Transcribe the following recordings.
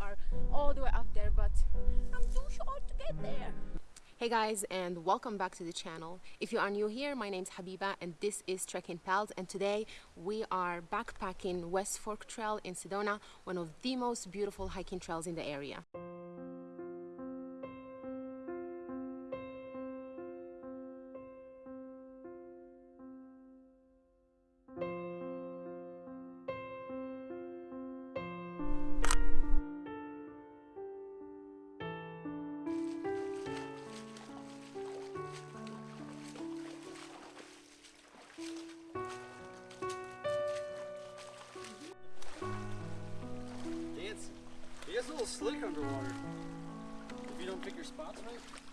are all the way up there but I'm too short to get there. Hey guys and welcome back to the channel. If you are new here, my name is Habiba and this is Trekking Pals and today we are backpacking West Fork Trail in Sedona, one of the most beautiful hiking trails in the area. Slick underwater. If you don't pick your spots right.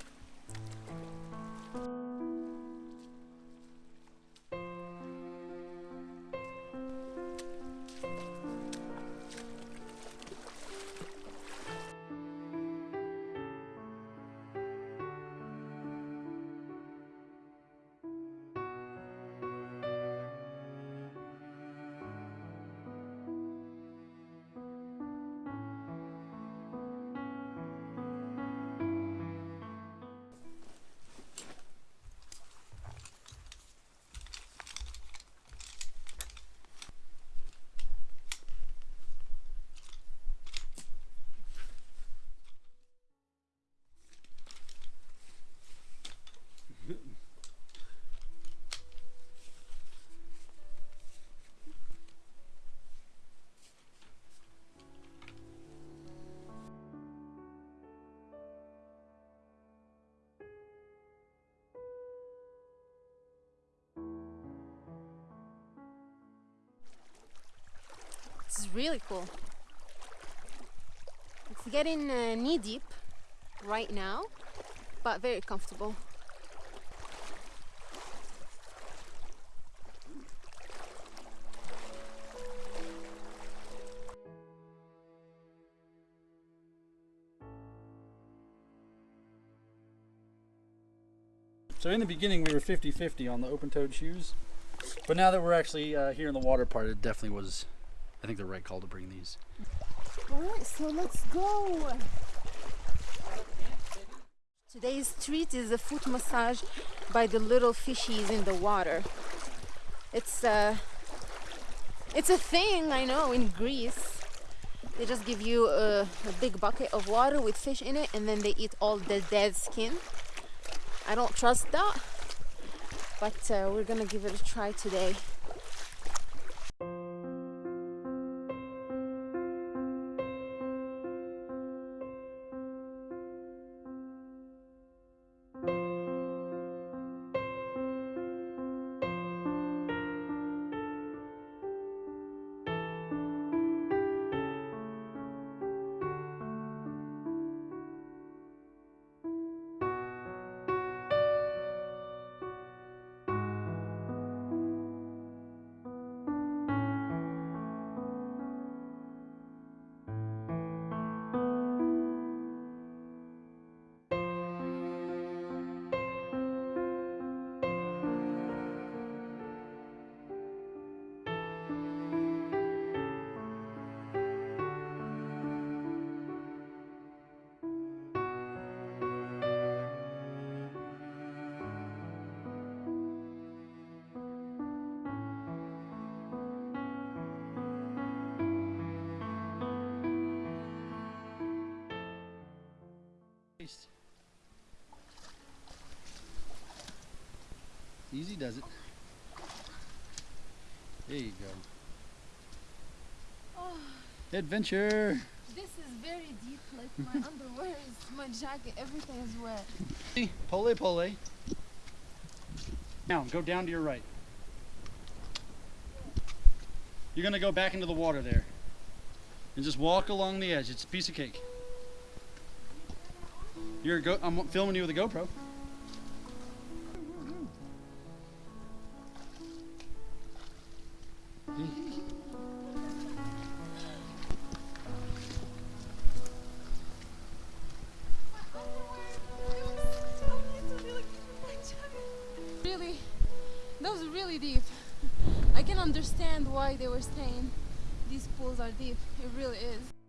Is really cool. It's getting uh, knee deep right now, but very comfortable. So in the beginning we were 50-50 on the open-toed shoes. But now that we're actually uh, here in the water part, it definitely was, I think, the right call to bring these. Alright, so let's go! Today's treat is a foot massage by the little fishies in the water. It's a, it's a thing I know in Greece. They just give you a, a big bucket of water with fish in it and then they eat all the dead skin. I don't trust that, but uh, we're gonna give it a try today. Easy does it. There you go. Oh. Adventure! This is very deep, like my underwear is, my jacket, everything is wet. Pole pole. Now go down to your right. You're gonna go back into the water there. And just walk along the edge. It's a piece of cake. You're go I'm filming you with a GoPro. Really, that was really deep. I can understand why they were saying these pools are deep. It really is.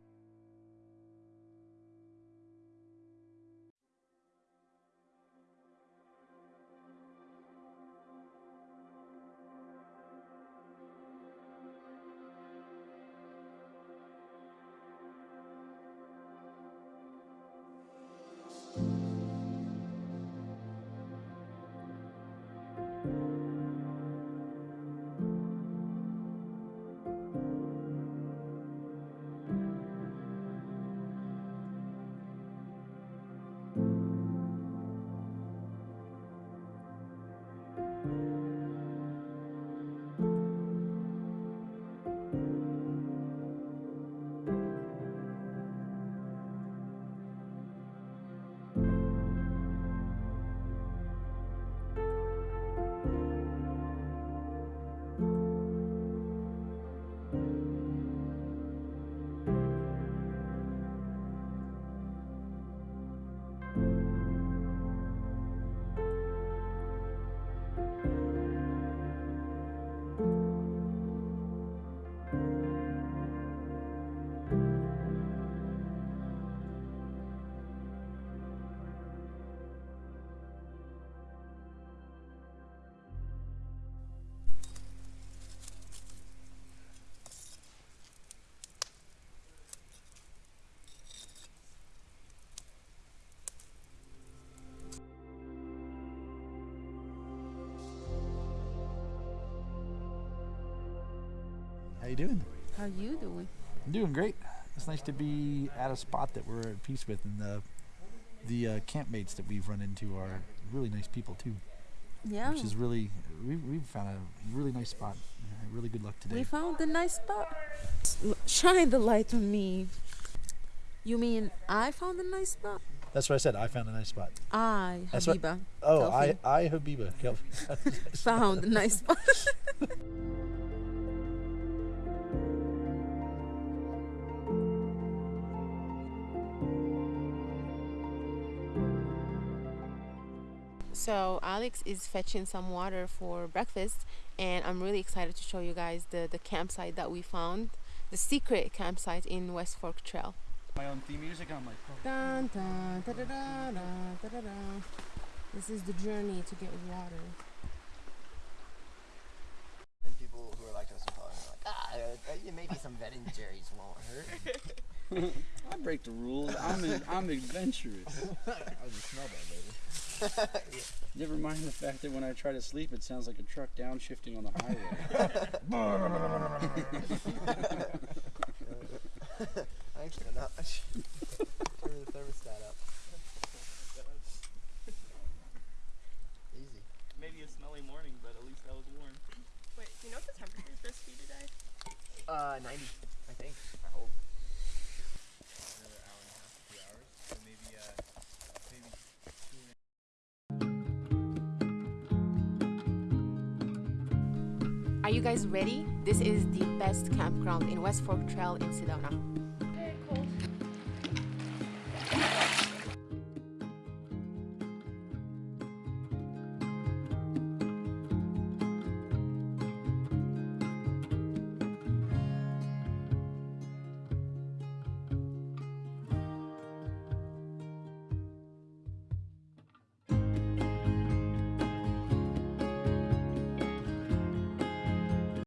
You doing? How you doing? I'm doing great. It's nice to be at a spot that we're at peace with, and the the uh, campmates that we've run into are really nice people too. Yeah. Which is really we we've found a really nice spot. Uh, really good luck today. We found a nice spot. Shine the light on me. You mean I found a nice spot? That's what I said. I found a nice spot. I, That's what- Habiba, Oh, I Kelvin. I Habiba. Found a nice spot. So Alex is fetching some water for breakfast and I'm really excited to show you guys the, the campsite that we found, the secret campsite in West Fork Trail. My own theme music. I'm like, oh. Dun, dun, da, da, da, da, da, da, da. This is the journey to get water. And people who are lactose intolerant are like, ah, uh, uh, maybe some Ben and Jerry's won't hurt. I break the rules. I'm in, I'm adventurous. I just smell that, baby. Never mind the fact that when I try to sleep, it sounds like a truck downshifting on the highway. Thanks for not. Turn the thermostat up. Easy. Maybe a smelly morning, but at least I was warm. Wait, do you know what the temperature is supposed to be today? Uh, 90, Are you guys ready? This is the best campground in West Fork Trail in Sedona.